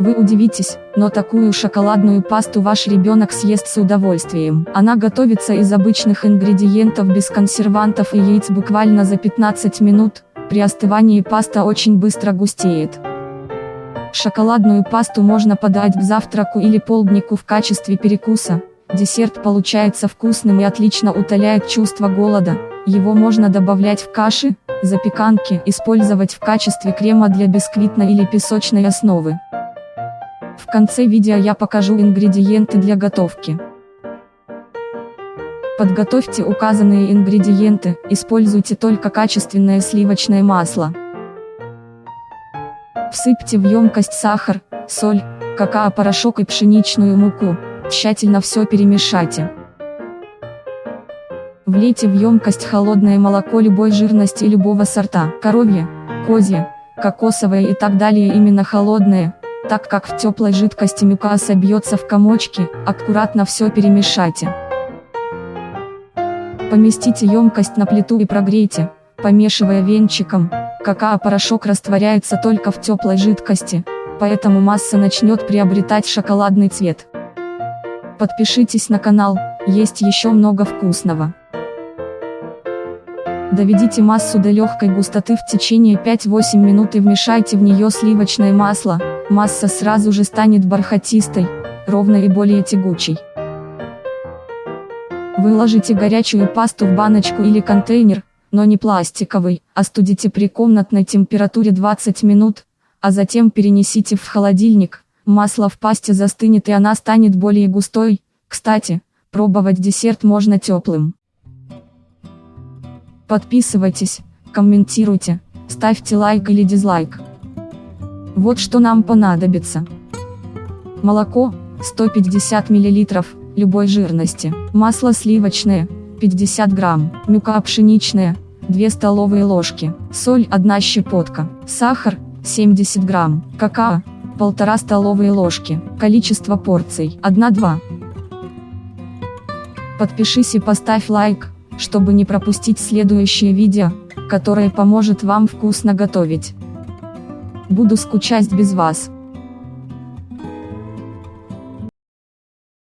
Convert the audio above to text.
Вы удивитесь, но такую шоколадную пасту ваш ребенок съест с удовольствием. Она готовится из обычных ингредиентов без консервантов и яиц буквально за 15 минут, при остывании паста очень быстро густеет. Шоколадную пасту можно подать к завтраку или полднику в качестве перекуса. Десерт получается вкусным и отлично утоляет чувство голода. Его можно добавлять в каши, запеканки, использовать в качестве крема для бисквитной или песочной основы. В конце видео я покажу ингредиенты для готовки. Подготовьте указанные ингредиенты, используйте только качественное сливочное масло. Всыпьте в емкость сахар, соль, какао-порошок и пшеничную муку, тщательно все перемешайте. Влейте в емкость холодное молоко любой жирности любого сорта, коровье, козье, кокосовое и так далее именно холодное, так как в теплой жидкости мука собьется в комочки, аккуратно все перемешайте. Поместите емкость на плиту и прогрейте, помешивая венчиком, какао-порошок растворяется только в теплой жидкости, поэтому масса начнет приобретать шоколадный цвет. Подпишитесь на канал, есть еще много вкусного. Доведите массу до легкой густоты в течение 5-8 минут и вмешайте в нее сливочное масло, масса сразу же станет бархатистой, ровной и более тягучей. Выложите горячую пасту в баночку или контейнер, но не пластиковый, остудите при комнатной температуре 20 минут, а затем перенесите в холодильник, масло в пасте застынет и она станет более густой, кстати, пробовать десерт можно теплым. Подписывайтесь, комментируйте, ставьте лайк или дизлайк. Вот что нам понадобится. Молоко, 150 мл, любой жирности. Масло сливочное, 50 грамм. Мука пшеничная, 2 столовые ложки. Соль 1 щепотка. Сахар, 70 грамм. Какао, 1,5 столовые ложки. Количество порций, 1-2. Подпишись и поставь лайк чтобы не пропустить следующее видео, которое поможет вам вкусно готовить. Буду скучать без вас.